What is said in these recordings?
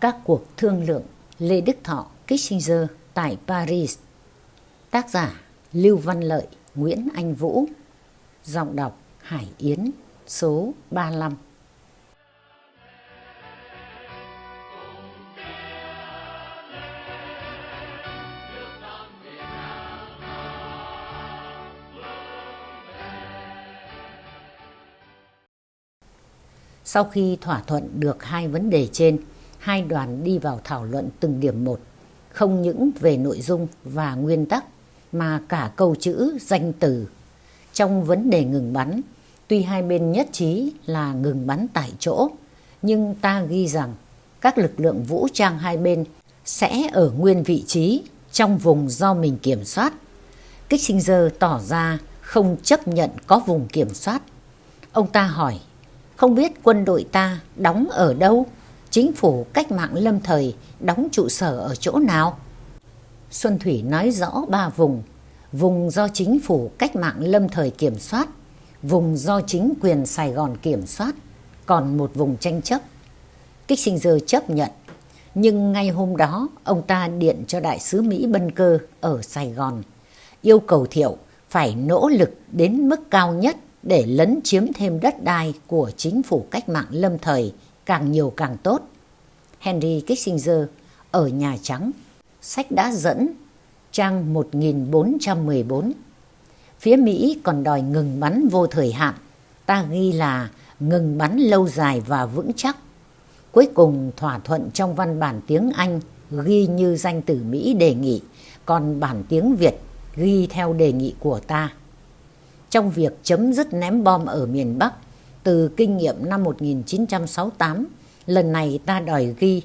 Các cuộc thương lượng Lê Đức Thọ Kissinger tại Paris. Tác giả Lưu Văn Lợi Nguyễn Anh Vũ. Giọng đọc Hải Yến Số 35 Sau khi thỏa thuận được hai vấn đề trên, hai đoàn đi vào thảo luận từng điểm một, không những về nội dung và nguyên tắc mà cả câu chữ, danh từ. Trong vấn đề ngừng bắn, tuy hai bên nhất trí là ngừng bắn tại chỗ, nhưng ta ghi rằng các lực lượng vũ trang hai bên sẽ ở nguyên vị trí trong vùng do mình kiểm soát. Kissinger tỏ ra không chấp nhận có vùng kiểm soát. Ông ta hỏi không biết quân đội ta đóng ở đâu, chính phủ cách mạng lâm thời đóng trụ sở ở chỗ nào. Xuân Thủy nói rõ ba vùng, vùng do chính phủ cách mạng lâm thời kiểm soát, vùng do chính quyền Sài Gòn kiểm soát, còn một vùng tranh chấp. Kích Sinh Dơ chấp nhận, nhưng ngay hôm đó ông ta điện cho đại sứ Mỹ Bân Cơ ở Sài Gòn, yêu cầu Thiệu phải nỗ lực đến mức cao nhất để lấn chiếm thêm đất đai của chính phủ cách mạng lâm thời càng nhiều càng tốt. Henry Kissinger ở Nhà Trắng, sách đã dẫn trang 1414. Phía Mỹ còn đòi ngừng bắn vô thời hạn, ta ghi là ngừng bắn lâu dài và vững chắc. Cuối cùng thỏa thuận trong văn bản tiếng Anh ghi như danh từ Mỹ đề nghị, còn bản tiếng Việt ghi theo đề nghị của ta trong việc chấm dứt ném bom ở miền Bắc từ kinh nghiệm năm 1968, lần này ta đòi ghi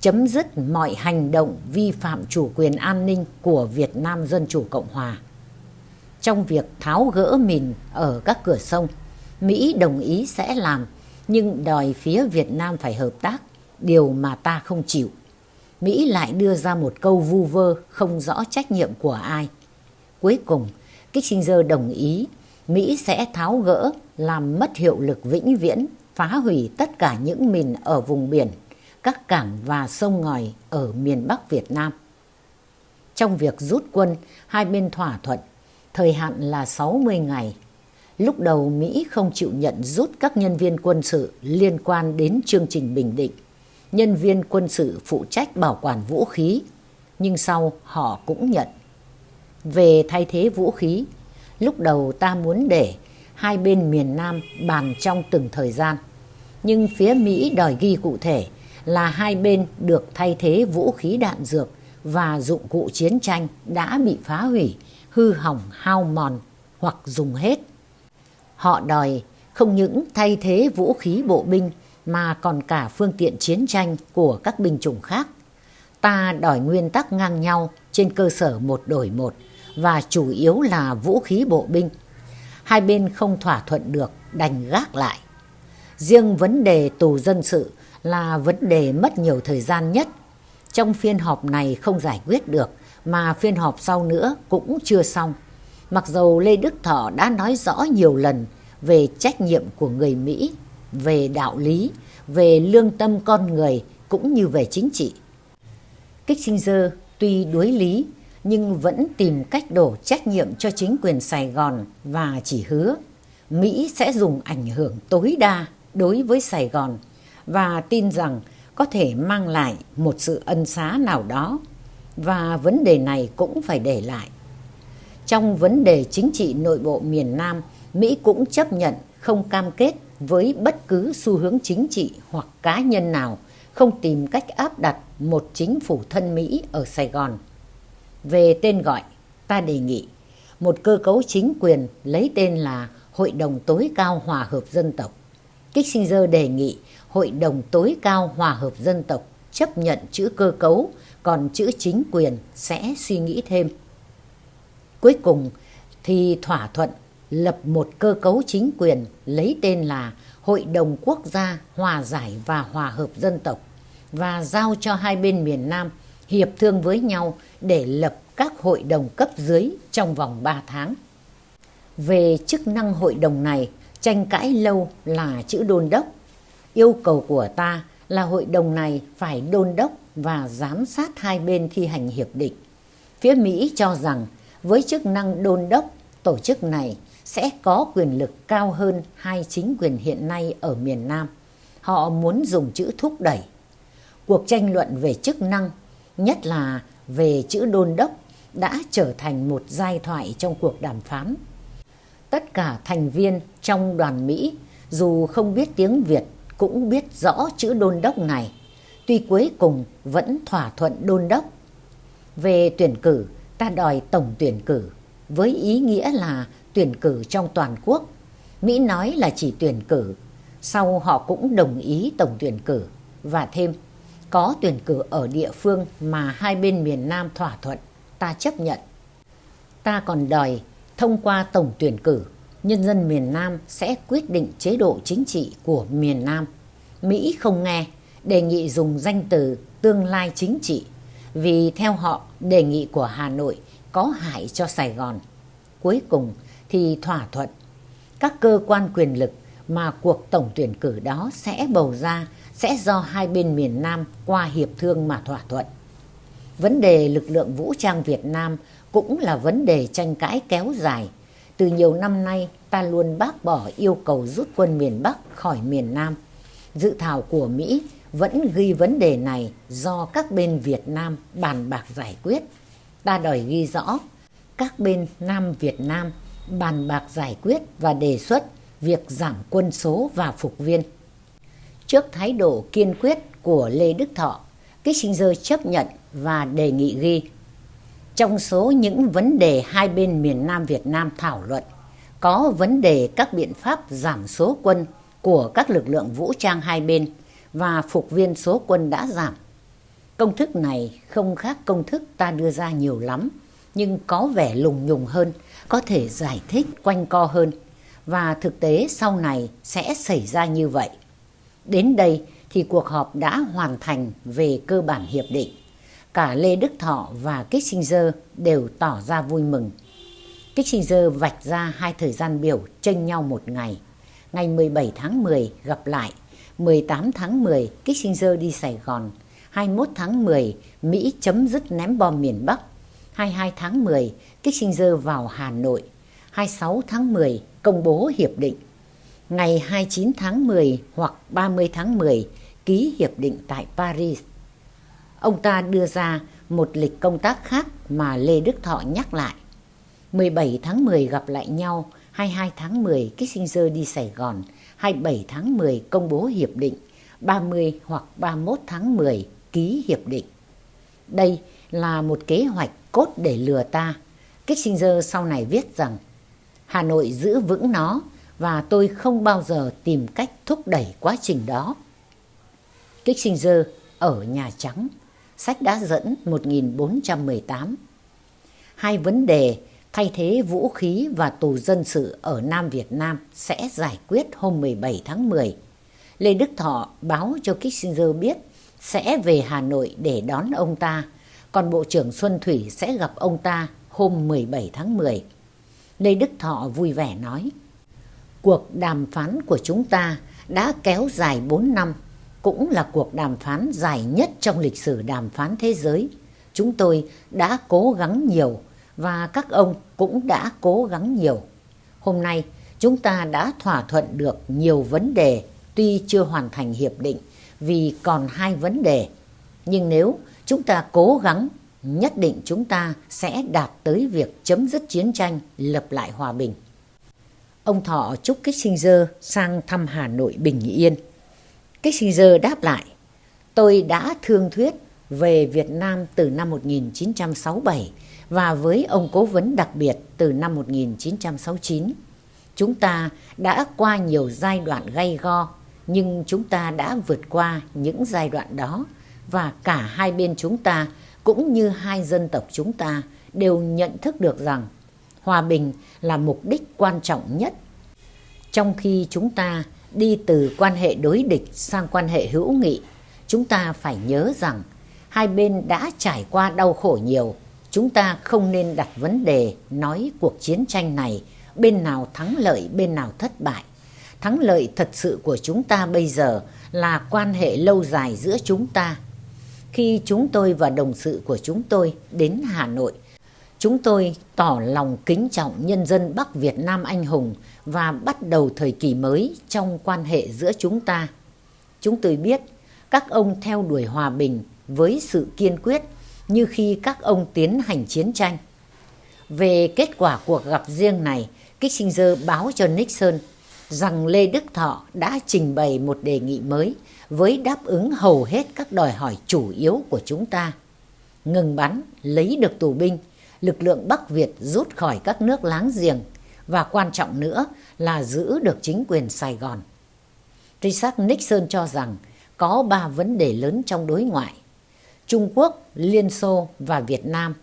chấm dứt mọi hành động vi phạm chủ quyền an ninh của Việt Nam Dân Chủ Cộng Hòa. Trong việc tháo gỡ mìn ở các cửa sông, Mỹ đồng ý sẽ làm, nhưng đòi phía Việt Nam phải hợp tác, điều mà ta không chịu. Mỹ lại đưa ra một câu vu vơ không rõ trách nhiệm của ai. Cuối cùng, Kissinger đồng ý Mỹ sẽ tháo gỡ làm mất hiệu lực vĩnh viễn, phá hủy tất cả những mìn ở vùng biển, các cảng và sông ngòi ở miền Bắc Việt Nam. Trong việc rút quân, hai bên thỏa thuận, thời hạn là 60 ngày. Lúc đầu Mỹ không chịu nhận rút các nhân viên quân sự liên quan đến chương trình Bình Định. Nhân viên quân sự phụ trách bảo quản vũ khí, nhưng sau họ cũng nhận. Về thay thế vũ khí, lúc đầu ta muốn để hai bên miền Nam bàn trong từng thời gian. Nhưng phía Mỹ đòi ghi cụ thể là hai bên được thay thế vũ khí đạn dược và dụng cụ chiến tranh đã bị phá hủy, hư hỏng, hao mòn hoặc dùng hết. Họ đòi không những thay thế vũ khí bộ binh mà còn cả phương tiện chiến tranh của các binh chủng khác. Ta đòi nguyên tắc ngang nhau trên cơ sở một đổi một và chủ yếu là vũ khí bộ binh. Hai bên không thỏa thuận được, đành gác lại. Riêng vấn đề tù dân sự là vấn đề mất nhiều thời gian nhất. Trong phiên họp này không giải quyết được, mà phiên họp sau nữa cũng chưa xong. Mặc dầu Lê Đức Thọ đã nói rõ nhiều lần về trách nhiệm của người Mỹ, về đạo lý, về lương tâm con người cũng như về chính trị. Kissinger tuy đối lý nhưng vẫn tìm cách đổ trách nhiệm cho chính quyền Sài Gòn và chỉ hứa Mỹ sẽ dùng ảnh hưởng tối đa đối với Sài Gòn và tin rằng có thể mang lại một sự ân xá nào đó và vấn đề này cũng phải để lại. Trong vấn đề chính trị nội bộ miền Nam, Mỹ cũng chấp nhận không cam kết với bất cứ xu hướng chính trị hoặc cá nhân nào không tìm cách áp đặt một chính phủ thân Mỹ ở Sài Gòn. Về tên gọi, ta đề nghị một cơ cấu chính quyền lấy tên là Hội đồng tối cao hòa hợp dân tộc. Kissinger đề nghị Hội đồng tối cao hòa hợp dân tộc chấp nhận chữ cơ cấu, còn chữ chính quyền sẽ suy nghĩ thêm. Cuối cùng thì thỏa thuận lập một cơ cấu chính quyền lấy tên là Hội đồng Quốc gia Hòa giải và Hòa hợp dân tộc và giao cho hai bên miền Nam hiệp thương với nhau để lập các hội đồng cấp dưới trong vòng 3 tháng. Về chức năng hội đồng này, tranh cãi lâu là chữ đôn đốc. Yêu cầu của ta là hội đồng này phải đôn đốc và giám sát hai bên thi hành hiệp định. Phía Mỹ cho rằng với chức năng đôn đốc, tổ chức này sẽ có quyền lực cao hơn hai chính quyền hiện nay ở miền Nam. Họ muốn dùng chữ thúc đẩy. Cuộc tranh luận về chức năng, nhất là về chữ đôn đốc, đã trở thành một giai thoại trong cuộc đàm phán. Tất cả thành viên trong đoàn Mỹ dù không biết tiếng Việt cũng biết rõ chữ đôn đốc này, tuy cuối cùng vẫn thỏa thuận đôn đốc. Về tuyển cử, ta đòi tổng tuyển cử, với ý nghĩa là tuyển cử trong toàn quốc. Mỹ nói là chỉ tuyển cử, sau họ cũng đồng ý tổng tuyển cử và thêm có tuyển cử ở địa phương mà hai bên miền Nam thỏa thuận, ta chấp nhận. Ta còn đòi thông qua tổng tuyển cử, nhân dân miền Nam sẽ quyết định chế độ chính trị của miền Nam. Mỹ không nghe, đề nghị dùng danh từ tương lai chính trị vì theo họ đề nghị của Hà Nội có hại cho Sài Gòn. Cuối cùng thì thỏa thuận các cơ quan quyền lực mà cuộc tổng tuyển cử đó sẽ bầu ra sẽ do hai bên miền Nam qua hiệp thương mà thỏa thuận. Vấn đề lực lượng vũ trang Việt Nam cũng là vấn đề tranh cãi kéo dài. Từ nhiều năm nay, ta luôn bác bỏ yêu cầu rút quân miền Bắc khỏi miền Nam. Dự thảo của Mỹ vẫn ghi vấn đề này do các bên Việt Nam bàn bạc giải quyết. Ta đòi ghi rõ, các bên Nam Việt Nam bàn bạc giải quyết và đề xuất việc giảm quân số và phục viên. Trước thái độ kiên quyết của Lê Đức Thọ, Kissinger chấp nhận và đề nghị ghi. Trong số những vấn đề hai bên miền Nam Việt Nam thảo luận, có vấn đề các biện pháp giảm số quân của các lực lượng vũ trang hai bên và phục viên số quân đã giảm. Công thức này không khác công thức ta đưa ra nhiều lắm, nhưng có vẻ lùng nhùng hơn, có thể giải thích quanh co hơn và thực tế sau này sẽ xảy ra như vậy. Đến đây thì cuộc họp đã hoàn thành về cơ bản hiệp định. Cả Lê Đức Thọ và Kissinger đều tỏ ra vui mừng. Kissinger vạch ra hai thời gian biểu tranh nhau một ngày. Ngày 17 tháng 10 gặp lại, 18 tháng 10 Kissinger đi Sài Gòn, 21 tháng 10 Mỹ chấm dứt ném bom miền Bắc, 22 tháng 10 Kissinger vào Hà Nội, 26 tháng 10 công bố hiệp định. Ngày 29 tháng 10 hoặc 30 tháng 10 ký hiệp định tại Paris. Ông ta đưa ra một lịch công tác khác mà Lê Đức Thọ nhắc lại. 17 tháng 10 gặp lại nhau, 22 tháng 10 Kissinger đi Sài Gòn, 27 tháng 10 công bố hiệp định, 30 hoặc 31 tháng 10 ký hiệp định. Đây là một kế hoạch cốt để lừa ta. Kissinger sau này viết rằng Hà Nội giữ vững nó và tôi không bao giờ tìm cách thúc đẩy quá trình đó. Kissinger ở Nhà Trắng, sách đã dẫn 1418. Hai vấn đề thay thế vũ khí và tù dân sự ở Nam Việt Nam sẽ giải quyết hôm 17 tháng 10. Lê Đức Thọ báo cho Kissinger biết sẽ về Hà Nội để đón ông ta, còn Bộ trưởng Xuân Thủy sẽ gặp ông ta hôm 17 tháng 10. Lê Đức Thọ vui vẻ nói, cuộc đàm phán của chúng ta đã kéo dài 4 năm, cũng là cuộc đàm phán dài nhất trong lịch sử đàm phán thế giới. Chúng tôi đã cố gắng nhiều và các ông cũng đã cố gắng nhiều. Hôm nay, chúng ta đã thỏa thuận được nhiều vấn đề tuy chưa hoàn thành hiệp định vì còn hai vấn đề. Nhưng nếu chúng ta cố gắng nhất định chúng ta sẽ đạt tới việc chấm dứt chiến tranh, lập lại hòa bình. Ông Thọ chúc Kissinger sang thăm Hà Nội bình yên. Kissinger đáp lại, tôi đã thương thuyết về Việt Nam từ năm 1967 và với ông cố vấn đặc biệt từ năm 1969. Chúng ta đã qua nhiều giai đoạn gay go, nhưng chúng ta đã vượt qua những giai đoạn đó và cả hai bên chúng ta cũng như hai dân tộc chúng ta đều nhận thức được rằng hòa bình là mục đích quan trọng nhất. Trong khi chúng ta đi từ quan hệ đối địch sang quan hệ hữu nghị, chúng ta phải nhớ rằng hai bên đã trải qua đau khổ nhiều. Chúng ta không nên đặt vấn đề nói cuộc chiến tranh này bên nào thắng lợi bên nào thất bại. Thắng lợi thật sự của chúng ta bây giờ là quan hệ lâu dài giữa chúng ta. Khi chúng tôi và đồng sự của chúng tôi đến Hà Nội, chúng tôi tỏ lòng kính trọng nhân dân Bắc Việt Nam anh hùng và bắt đầu thời kỳ mới trong quan hệ giữa chúng ta. Chúng tôi biết các ông theo đuổi hòa bình với sự kiên quyết như khi các ông tiến hành chiến tranh. Về kết quả cuộc gặp riêng này, Kissinger báo cho Nixon rằng Lê Đức Thọ đã trình bày một đề nghị mới với đáp ứng hầu hết các đòi hỏi chủ yếu của chúng ta. Ngừng bắn, lấy được tù binh, lực lượng Bắc Việt rút khỏi các nước láng giềng và quan trọng nữa là giữ được chính quyền Sài Gòn. Richard Nixon cho rằng có ba vấn đề lớn trong đối ngoại. Trung Quốc, Liên Xô và Việt Nam.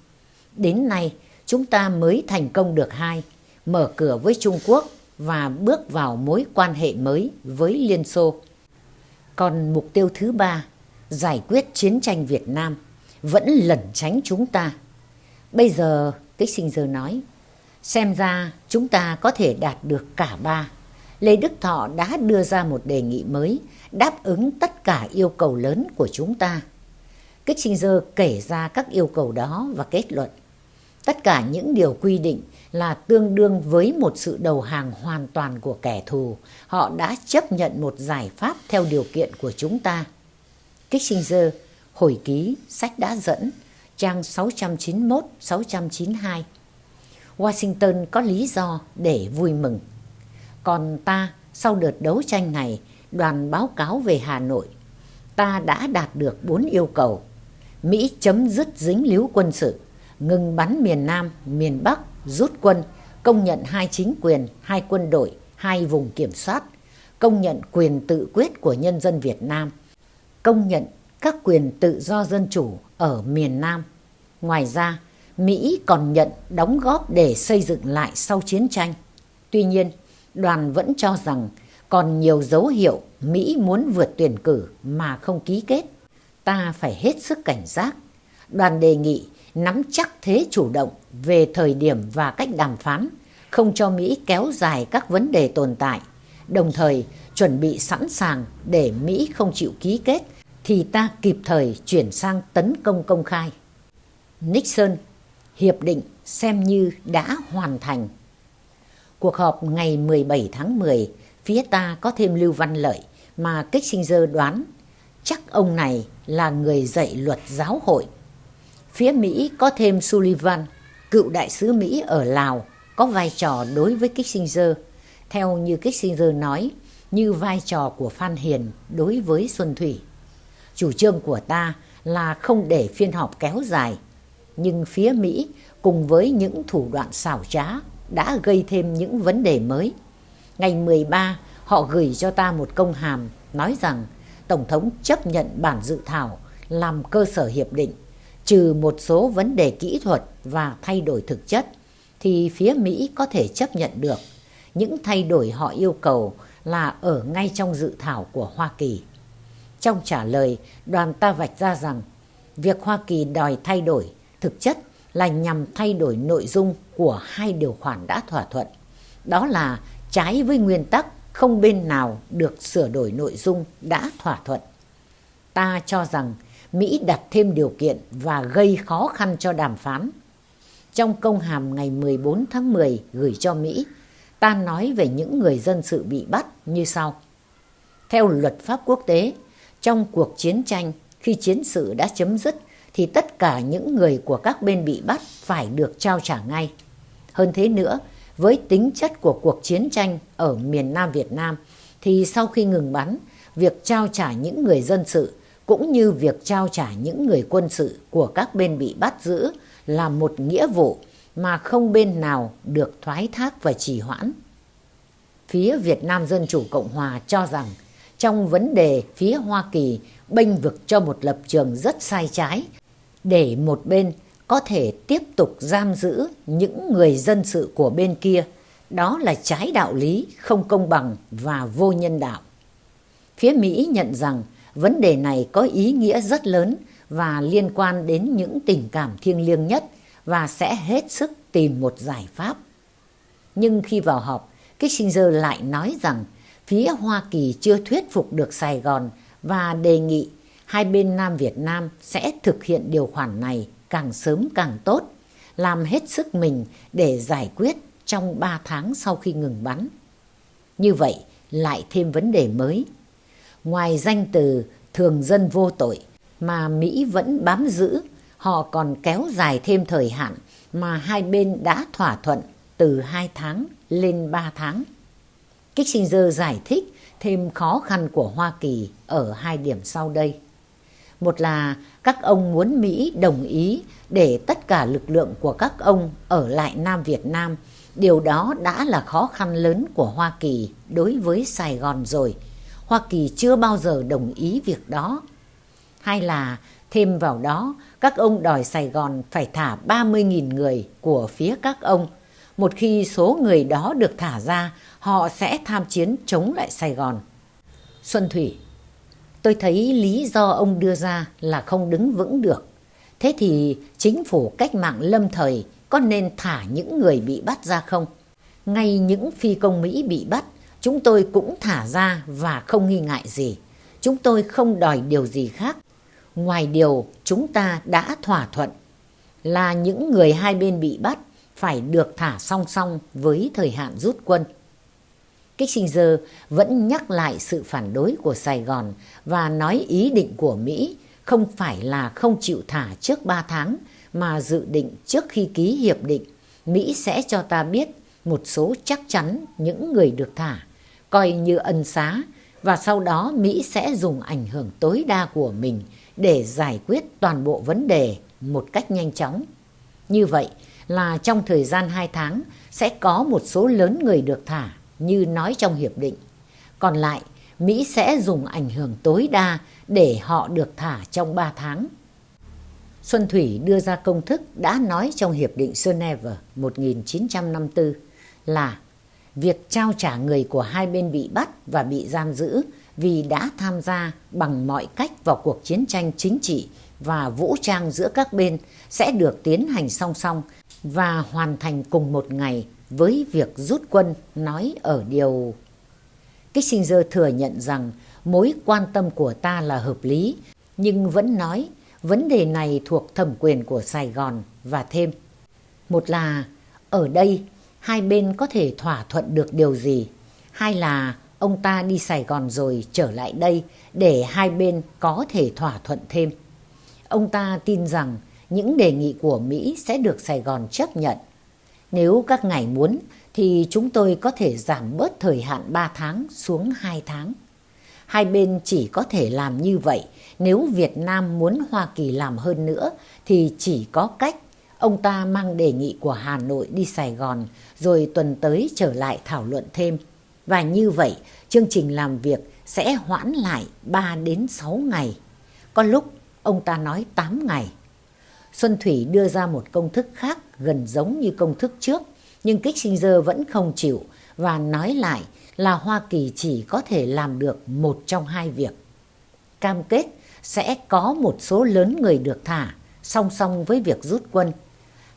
Đến nay, chúng ta mới thành công được hai, mở cửa với Trung Quốc và bước vào mối quan hệ mới với Liên Xô. Còn mục tiêu thứ ba, giải quyết chiến tranh Việt Nam, vẫn lẩn tránh chúng ta. Bây giờ, Kissinger nói, xem ra chúng ta có thể đạt được cả ba. Lê Đức Thọ đã đưa ra một đề nghị mới, đáp ứng tất cả yêu cầu lớn của chúng ta. Kissinger kể ra các yêu cầu đó và kết luận. Tất cả những điều quy định là tương đương với một sự đầu hàng hoàn toàn của kẻ thù. Họ đã chấp nhận một giải pháp theo điều kiện của chúng ta. Kissinger, hồi ký, sách đã dẫn, trang 691-692. Washington có lý do để vui mừng. Còn ta, sau đợt đấu tranh này, đoàn báo cáo về Hà Nội, ta đã đạt được bốn yêu cầu. Mỹ chấm dứt dính líu quân sự, ngừng bắn miền Nam, miền Bắc, rút quân, công nhận hai chính quyền, hai quân đội, hai vùng kiểm soát, công nhận quyền tự quyết của nhân dân Việt Nam, công nhận các quyền tự do dân chủ ở miền Nam. Ngoài ra, Mỹ còn nhận đóng góp để xây dựng lại sau chiến tranh. Tuy nhiên, đoàn vẫn cho rằng còn nhiều dấu hiệu Mỹ muốn vượt tuyển cử mà không ký kết. Ta phải hết sức cảnh giác. Đoàn đề nghị nắm chắc thế chủ động về thời điểm và cách đàm phán, không cho Mỹ kéo dài các vấn đề tồn tại, đồng thời chuẩn bị sẵn sàng để Mỹ không chịu ký kết thì ta kịp thời chuyển sang tấn công công khai. Nixon, hiệp định xem như đã hoàn thành. Cuộc họp ngày 17 tháng 10, phía ta có thêm Lưu Văn Lợi mà Kissinger đoán chắc ông này là người dạy luật giáo hội Phía Mỹ có thêm Sullivan, cựu đại sứ Mỹ ở Lào, có vai trò đối với Kissinger, theo như Kissinger nói, như vai trò của Phan Hiền đối với Xuân Thủy. Chủ trương của ta là không để phiên họp kéo dài, nhưng phía Mỹ cùng với những thủ đoạn xảo trá đã gây thêm những vấn đề mới. Ngày 13, họ gửi cho ta một công hàm nói rằng Tổng thống chấp nhận bản dự thảo làm cơ sở hiệp định trừ một số vấn đề kỹ thuật và thay đổi thực chất thì phía Mỹ có thể chấp nhận được. Những thay đổi họ yêu cầu là ở ngay trong dự thảo của Hoa Kỳ. Trong trả lời, đoàn ta vạch ra rằng việc Hoa Kỳ đòi thay đổi thực chất là nhằm thay đổi nội dung của hai điều khoản đã thỏa thuận. Đó là trái với nguyên tắc không bên nào được sửa đổi nội dung đã thỏa thuận. Ta cho rằng Mỹ đặt thêm điều kiện và gây khó khăn cho đàm phán. Trong công hàm ngày 14 tháng 10 gửi cho Mỹ, ta nói về những người dân sự bị bắt như sau. Theo luật pháp quốc tế, trong cuộc chiến tranh, khi chiến sự đã chấm dứt, thì tất cả những người của các bên bị bắt phải được trao trả ngay. Hơn thế nữa, với tính chất của cuộc chiến tranh ở miền Nam Việt Nam, thì sau khi ngừng bắn, việc trao trả những người dân sự cũng như việc trao trả những người quân sự của các bên bị bắt giữ là một nghĩa vụ mà không bên nào được thoái thác và trì hoãn. Phía Việt Nam Dân Chủ Cộng Hòa cho rằng trong vấn đề phía Hoa Kỳ bênh vực cho một lập trường rất sai trái để một bên có thể tiếp tục giam giữ những người dân sự của bên kia. Đó là trái đạo lý, không công bằng và vô nhân đạo. Phía Mỹ nhận rằng Vấn đề này có ý nghĩa rất lớn và liên quan đến những tình cảm thiêng liêng nhất và sẽ hết sức tìm một giải pháp. Nhưng khi vào họp, Kissinger lại nói rằng phía Hoa Kỳ chưa thuyết phục được Sài Gòn và đề nghị hai bên Nam Việt Nam sẽ thực hiện điều khoản này càng sớm càng tốt, làm hết sức mình để giải quyết trong 3 tháng sau khi ngừng bắn. Như vậy, lại thêm vấn đề mới. Ngoài danh từ thường dân vô tội mà Mỹ vẫn bám giữ, họ còn kéo dài thêm thời hạn mà hai bên đã thỏa thuận từ 2 tháng lên 3 tháng. Kissinger giải thích thêm khó khăn của Hoa Kỳ ở hai điểm sau đây. Một là các ông muốn Mỹ đồng ý để tất cả lực lượng của các ông ở lại Nam Việt Nam. Điều đó đã là khó khăn lớn của Hoa Kỳ đối với Sài Gòn rồi. Hoa Kỳ chưa bao giờ đồng ý việc đó. Hai là thêm vào đó, các ông đòi Sài Gòn phải thả 30.000 người của phía các ông. Một khi số người đó được thả ra, họ sẽ tham chiến chống lại Sài Gòn. Xuân Thủy Tôi thấy lý do ông đưa ra là không đứng vững được. Thế thì chính phủ cách mạng lâm thời có nên thả những người bị bắt ra không? Ngay những phi công Mỹ bị bắt, chúng tôi cũng thả ra và không nghi ngại gì. Chúng tôi không đòi điều gì khác. Ngoài điều chúng ta đã thỏa thuận là những người hai bên bị bắt phải được thả song song với thời hạn rút quân. Kissinger vẫn nhắc lại sự phản đối của Sài Gòn và nói ý định của Mỹ không phải là không chịu thả trước 3 tháng mà dự định trước khi ký hiệp định Mỹ sẽ cho ta biết một số chắc chắn những người được thả, coi như ân xá và sau đó Mỹ sẽ dùng ảnh hưởng tối đa của mình để giải quyết toàn bộ vấn đề một cách nhanh chóng. Như vậy là trong thời gian 2 tháng sẽ có một số lớn người được thả như nói trong hiệp định. Còn lại, Mỹ sẽ dùng ảnh hưởng tối đa để họ được thả trong 3 tháng. Xuân Thủy đưa ra công thức đã nói trong Hiệp định Geneva 1954 là việc trao trả người của hai bên bị bắt và bị giam giữ vì đã tham gia bằng mọi cách vào cuộc chiến tranh chính trị và vũ trang giữa các bên sẽ được tiến hành song song và hoàn thành cùng một ngày với việc rút quân nói ở điều. Kissinger thừa nhận rằng mối quan tâm của ta là hợp lý, nhưng vẫn nói vấn đề này thuộc thẩm quyền của Sài Gòn và thêm. Một là ở đây hai bên có thể thỏa thuận được điều gì, hai là ông ta đi Sài Gòn rồi trở lại đây để hai bên có thể thỏa thuận thêm. Ông ta tin rằng những đề nghị của Mỹ sẽ được Sài Gòn chấp nhận nếu các ngài muốn, thì chúng tôi có thể giảm bớt thời hạn 3 tháng xuống 2 tháng. Hai bên chỉ có thể làm như vậy nếu Việt Nam muốn Hoa Kỳ làm hơn nữa, thì chỉ có cách ông ta mang đề nghị của Hà Nội đi Sài Gòn, rồi tuần tới trở lại thảo luận thêm. Và như vậy, chương trình làm việc sẽ hoãn lại 3 đến 6 ngày. Có lúc, ông ta nói 8 ngày. Xuân Thủy đưa ra một công thức khác gần giống như công thức trước, nhưng Kissinger vẫn không chịu và nói lại là Hoa Kỳ chỉ có thể làm được một trong hai việc. Cam kết sẽ có một số lớn người được thả song song với việc rút quân.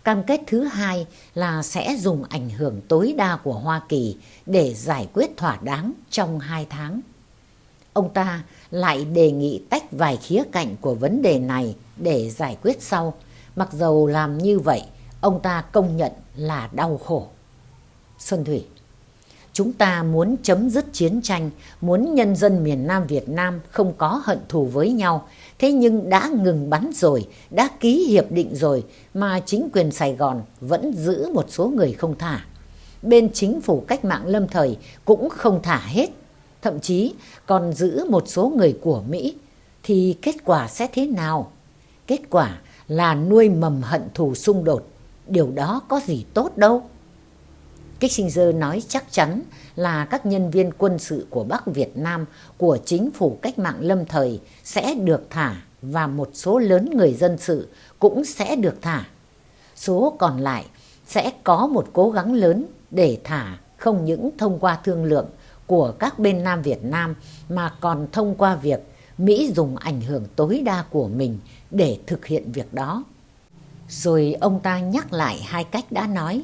Cam kết thứ hai là sẽ dùng ảnh hưởng tối đa của Hoa Kỳ để giải quyết thỏa đáng trong hai tháng. Ông ta lại đề nghị tách vài khía cạnh của vấn đề này để giải quyết sau. Mặc dầu làm như vậy, ông ta công nhận là đau khổ. Xuân Thủy Chúng ta muốn chấm dứt chiến tranh, muốn nhân dân miền Nam Việt Nam không có hận thù với nhau. Thế nhưng đã ngừng bắn rồi, đã ký hiệp định rồi mà chính quyền Sài Gòn vẫn giữ một số người không thả. Bên chính phủ cách mạng lâm thời cũng không thả hết, thậm chí còn giữ một số người của Mỹ. Thì kết quả sẽ thế nào? Kết quả là nuôi mầm hận thù xung đột. Điều đó có gì tốt đâu. Kissinger nói chắc chắn là các nhân viên quân sự của Bắc Việt Nam, của chính phủ cách mạng lâm thời sẽ được thả và một số lớn người dân sự cũng sẽ được thả. Số còn lại sẽ có một cố gắng lớn để thả không những thông qua thương lượng của các bên Nam Việt Nam mà còn thông qua việc Mỹ dùng ảnh hưởng tối đa của mình để thực hiện việc đó. Rồi ông ta nhắc lại hai cách đã nói.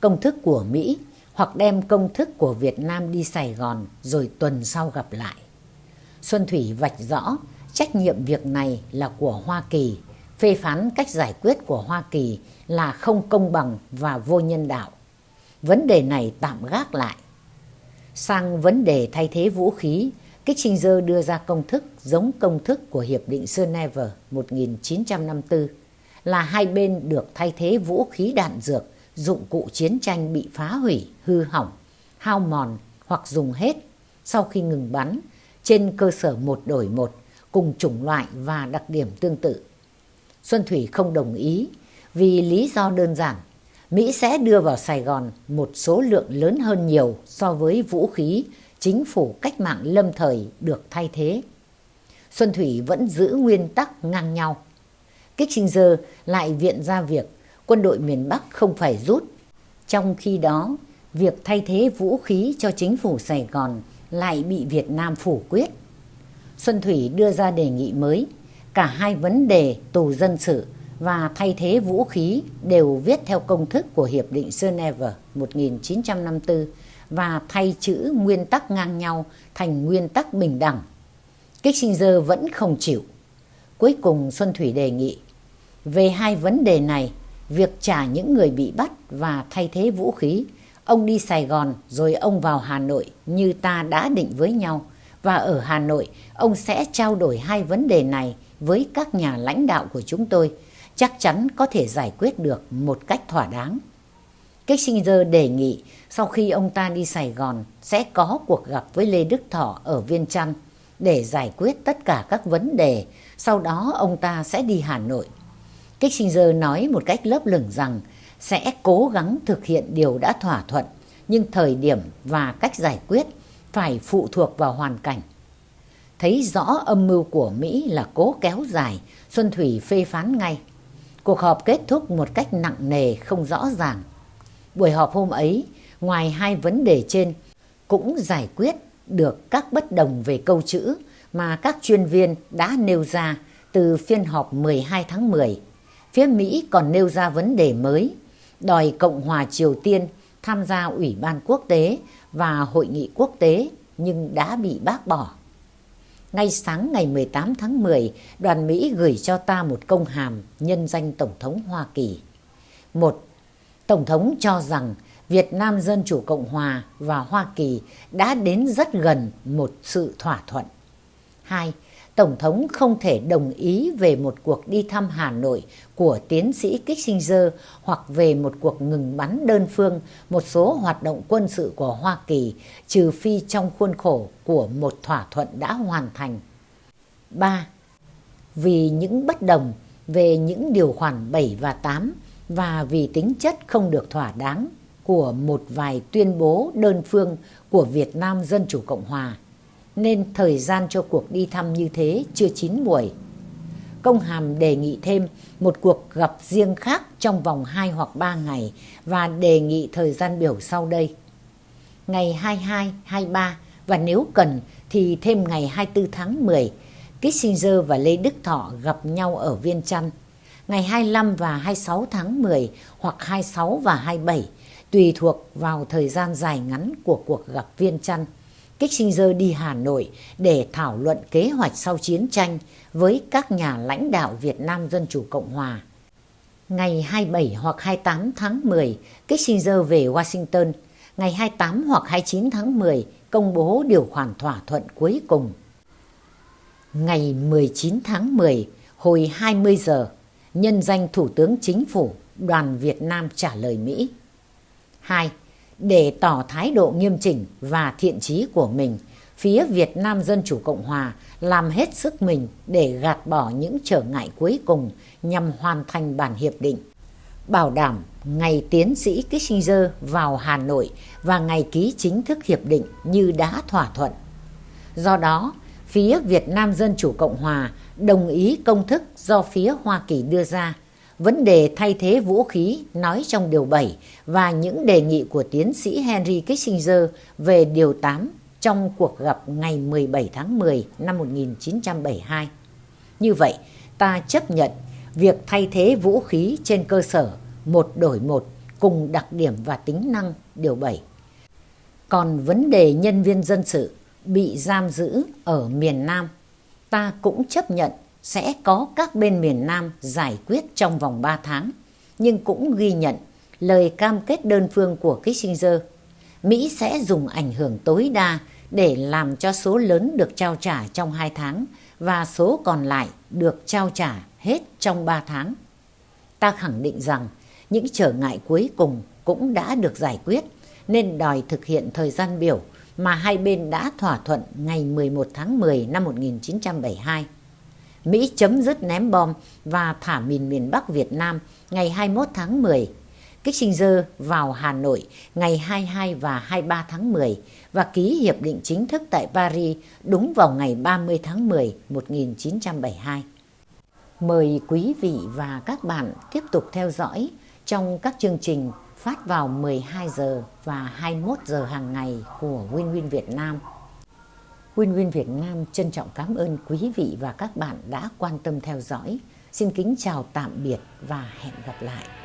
Công thức của Mỹ hoặc đem công thức của Việt Nam đi Sài Gòn rồi tuần sau gặp lại. Xuân Thủy vạch rõ trách nhiệm việc này là của Hoa Kỳ, phê phán cách giải quyết của Hoa Kỳ là không công bằng và vô nhân đạo. Vấn đề này tạm gác lại. Sang vấn đề thay thế vũ khí, Kissinger đưa ra công thức giống công thức của Hiệp định Geneva 1954 là hai bên được thay thế vũ khí đạn dược, dụng cụ chiến tranh bị phá hủy, hư hỏng, hao mòn hoặc dùng hết sau khi ngừng bắn trên cơ sở một đổi một cùng chủng loại và đặc điểm tương tự. Xuân Thủy không đồng ý vì lý do đơn giản. Mỹ sẽ đưa vào Sài Gòn một số lượng lớn hơn nhiều so với vũ khí chính phủ cách mạng lâm thời được thay thế. Xuân Thủy vẫn giữ nguyên tắc ngang nhau. Kissinger lại viện ra việc quân đội miền Bắc không phải rút. Trong khi đó, việc thay thế vũ khí cho chính phủ Sài Gòn lại bị Việt Nam phủ quyết. Xuân Thủy đưa ra đề nghị mới. Cả hai vấn đề tù dân sự và thay thế vũ khí đều viết theo công thức của Hiệp định Geneva 1954 và thay chữ nguyên tắc ngang nhau thành nguyên tắc bình đẳng. Kissinger vẫn không chịu. Cuối cùng Xuân Thủy đề nghị về hai vấn đề này, việc trả những người bị bắt và thay thế vũ khí, ông đi Sài Gòn rồi ông vào Hà Nội như ta đã định với nhau và ở Hà Nội ông sẽ trao đổi hai vấn đề này với các nhà lãnh đạo của chúng tôi, chắc chắn có thể giải quyết được một cách thỏa đáng. Kissinger đề nghị sau khi ông ta đi Sài Gòn sẽ có cuộc gặp với Lê Đức Thọ ở Viên Chăn để giải quyết tất cả các vấn đề, sau đó ông ta sẽ đi Hà Nội. Kissinger nói một cách lớp lửng rằng sẽ cố gắng thực hiện điều đã thỏa thuận, nhưng thời điểm và cách giải quyết phải phụ thuộc vào hoàn cảnh. Thấy rõ âm mưu của Mỹ là cố kéo dài, Xuân Thủy phê phán ngay. Cuộc họp kết thúc một cách nặng nề, không rõ ràng. Buổi họp hôm ấy, ngoài hai vấn đề trên, cũng giải quyết được các bất đồng về câu chữ mà các chuyên viên đã nêu ra từ phiên họp 12 tháng 10. Phía Mỹ còn nêu ra vấn đề mới, đòi Cộng hòa Triều Tiên tham gia Ủy ban quốc tế và Hội nghị quốc tế nhưng đã bị bác bỏ. Ngay sáng ngày 18 tháng 10, đoàn Mỹ gửi cho ta một công hàm nhân danh Tổng thống Hoa Kỳ. Một, Tổng thống cho rằng Việt Nam Dân Chủ Cộng Hòa và Hoa Kỳ đã đến rất gần một sự thỏa thuận. Hai, Tổng thống không thể đồng ý về một cuộc đi thăm Hà Nội của tiến sĩ Kissinger hoặc về một cuộc ngừng bắn đơn phương một số hoạt động quân sự của Hoa Kỳ trừ phi trong khuôn khổ của một thỏa thuận đã hoàn thành. 3. Vì những bất đồng về những điều khoản 7 và 8 và vì tính chất không được thỏa đáng của một vài tuyên bố đơn phương của Việt Nam Dân Chủ Cộng Hòa nên thời gian cho cuộc đi thăm như thế chưa chín buổi. Công hàm đề nghị thêm một cuộc gặp riêng khác trong vòng 2 hoặc 3 ngày và đề nghị thời gian biểu sau đây. Ngày 22, 23 và nếu cần thì thêm ngày 24 tháng 10, Kissinger và Lê Đức Thọ gặp nhau ở Viên Chăn. Ngày 25 và 26 tháng 10 hoặc 26 và 27 tùy thuộc vào thời gian dài ngắn của cuộc gặp Viên Chăn. Kissinger đi Hà Nội để thảo luận kế hoạch sau chiến tranh với các nhà lãnh đạo Việt Nam Dân Chủ Cộng Hòa. Ngày 27 hoặc 28 tháng 10, Kissinger về Washington. Ngày 28 hoặc 29 tháng 10, công bố điều khoản thỏa thuận cuối cùng. Ngày 19 tháng 10, hồi 20 giờ, nhân danh Thủ tướng Chính phủ, đoàn Việt Nam trả lời Mỹ. 2 để tỏ thái độ nghiêm chỉnh và thiện chí của mình, phía Việt Nam Dân Chủ Cộng Hòa làm hết sức mình để gạt bỏ những trở ngại cuối cùng nhằm hoàn thành bản hiệp định. Bảo đảm ngày tiến sĩ Kissinger vào Hà Nội và ngày ký chính thức hiệp định như đã thỏa thuận. Do đó, phía Việt Nam Dân Chủ Cộng Hòa đồng ý công thức do phía Hoa Kỳ đưa ra vấn đề thay thế vũ khí nói trong điều 7 và những đề nghị của tiến sĩ Henry Kissinger về điều 8 trong cuộc gặp ngày 17 tháng 10 năm 1972. Như vậy, ta chấp nhận việc thay thế vũ khí trên cơ sở một đổi một cùng đặc điểm và tính năng điều 7 Còn vấn đề nhân viên dân sự bị giam giữ ở miền Nam, ta cũng chấp nhận sẽ có các bên miền Nam giải quyết trong vòng 3 tháng, nhưng cũng ghi nhận lời cam kết đơn phương của Kissinger. Mỹ sẽ dùng ảnh hưởng tối đa để làm cho số lớn được trao trả trong 2 tháng và số còn lại được trao trả hết trong 3 tháng. Ta khẳng định rằng những trở ngại cuối cùng cũng đã được giải quyết nên đòi thực hiện thời gian biểu mà hai bên đã thỏa thuận ngày 11 tháng 10 năm 1972. Mỹ chấm dứt ném bom và thả mìn miền Bắc Việt Nam ngày 21 tháng 10. Kissinger vào Hà Nội ngày 22 và 23 tháng 10 và ký hiệp định chính thức tại Paris đúng vào ngày 30 tháng 10 1972. Mời quý vị và các bạn tiếp tục theo dõi trong các chương trình phát vào 12 giờ và 21 giờ hàng ngày của Win Win Việt Nam. Win Win Việt Nam trân trọng cảm ơn quý vị và các bạn đã quan tâm theo dõi. Xin kính chào tạm biệt và hẹn gặp lại.